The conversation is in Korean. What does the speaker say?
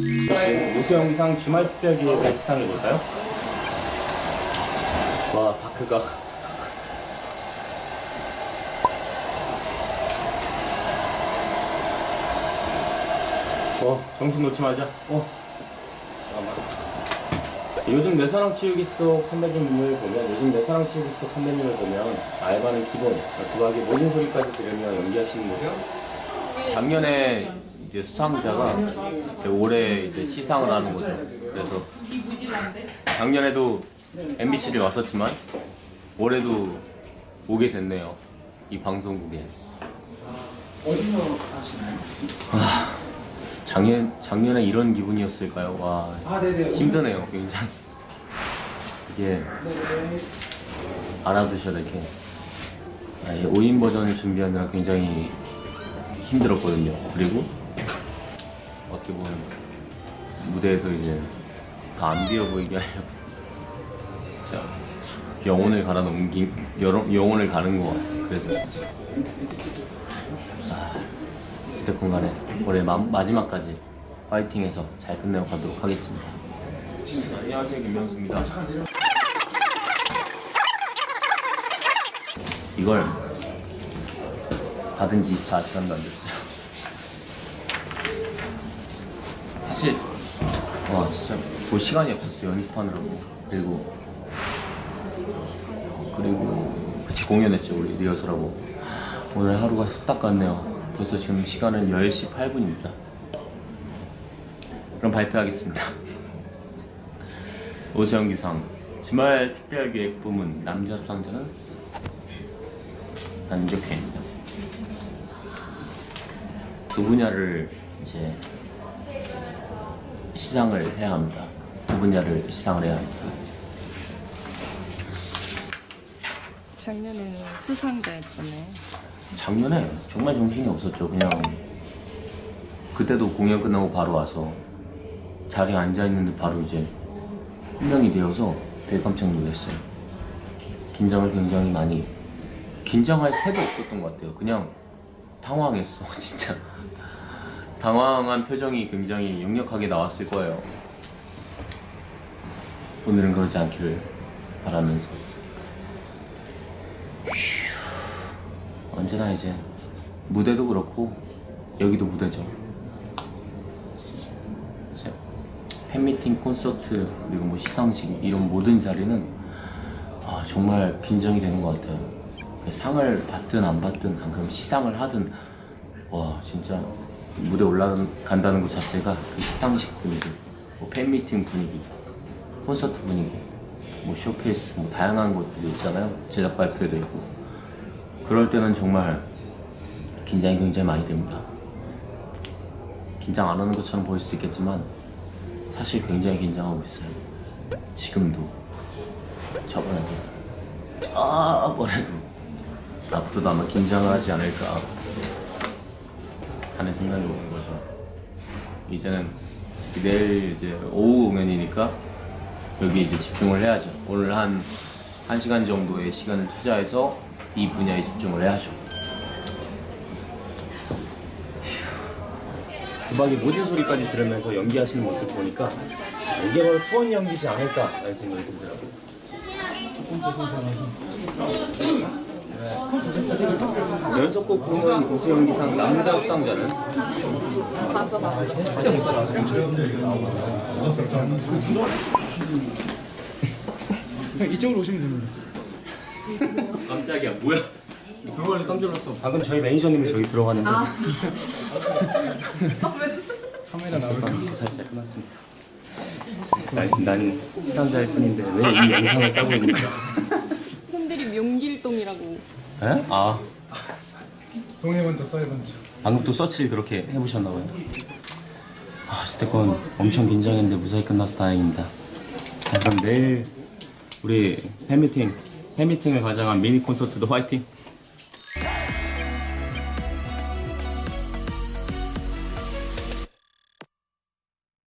요새 영상 주말 특별 기획의 시상해 볼까요? 와 다크가. 어 정신 놓지 말자. 어. 요즘 내 사랑 치우기 속 선배님을 보면 요즘 내 사랑 치우기 속 선배님을 보면 알바는 기본 구하기 모든 소리까지 들으며 연기하시는 모습 작년에 이제 수상자가 이제 올해 이제 시상을 하는 거죠. 그래서 작년에도 MBC를 왔었지만 올해도 오게 됐네요. 이 방송국에. 어디서 하시나요? 작년 작년에 이런 기분이었을까요? 와 아 힘드네요, 굉장히. 이게 네. 알아두셔야 될 게. 아, 이 5인 버전을 준비하느라 굉장히 힘들었거든요. 그리고 어떻게 보면 무대에서 이제 다 안 비어 보이게 하려고 진짜 영혼을 갈아 넘긴 영혼을 가는 것 같아요. 그래서 아, 어쨌든 간에 올해 마, 마지막까지 파이팅해서 잘 끝내고 가도록 하겠습니다. 안녕하세요 김명수입니다. 이걸 받은 지 24시간도 안 됐어요. 사실 와 진짜 볼 시간이 없었어요 연습하느라고. 그리고 그리고 같이 공연했죠 우리 리허설하고. 오늘 하루가 후딱 갔네요. 벌써 지금 시간은 10시 8분입니다. 그럼 발표하겠습니다. 오세영 기상. 주말 특별기획 부문 남자 수상자는 안적혜 두 분야를 이제 시상을 해야 합니다. 두 분야를 시상을 해야 합니다. 작년에는 수상자였잖아요. 작년에 정말 정신이 없었죠. 그냥 그때도 공연 끝나고 바로 와서 자리에 앉아 있는데 바로 이제 혼명이 되어서 되게 깜짝 놀랐어요. 긴장을 굉장히 많이 긴장할 새도 없었던 것 같아요. 그냥 당황했어, 진짜. 당황한 표정이 굉장히 역력하게 나왔을 거예요. 오늘은 그러지 않기를 바라면서. 휴, 언제나 이제 무대도 그렇고 여기도 무대죠. 팬미팅, 콘서트 그리고 뭐 시상식 이런 모든 자리는 아, 정말 긴장이 되는 것 같아요. 그 상을 받든 안 받든 안 그럼 시상을 하든 와 진짜 무대 올라간다는 것 자체가 그 시상식 분위기, 뭐 팬미팅 분위기, 콘서트 분위기, 뭐 쇼케이스, 뭐 다양한 것들이 있잖아요. 제작 발표도 있고 그럴 때는 정말 긴장이 굉장히 많이 됩니다. 긴장 안 하는 것처럼 보일 수도 있겠지만 사실 굉장히 긴장하고 있어요. 지금도 저번에도 저번에도 앞으로도 아마 긴장을 하지 않을까 하는 생각이 오는 거죠. 이제는 내일 이제 오후 공연이니까 여기 이제 집중을 해야죠. 오늘 한 1시간 정도의 시간을 투자해서 이 분야에 집중을 해야죠. 두박이 모든 소리까지 들으면서 연기하시는 모습 보니까 이게 바로 투원 연기지 않을까 라는 생각이 들더라고요. 첫 번째 순서라서 연속곡 부문 우수 연기상 남자 수상자는 이쪽으로 오시면 됩니다 깜짝이야 뭐야? 들어가니 깜짝 놀랐어. 방금 저희 매니저님이 저기 들어가는데 카메라 나올 때 살살 끝났습니다. 난, 난 시상자일 뿐인데 왜 이 영상을 따고 있는가? 팬들이 명길동이라고. 에? 아 동해 번쩍 서해 번쩍 방금 또 서치를 그렇게 해보셨나 봐요. 아, 어쨌건 엄청 긴장했는데 무사히 끝나서 다행입니다. 자, 그럼 내일 우리 팬미팅, 팬미팅을 가장한 미니 콘서트도 화이팅!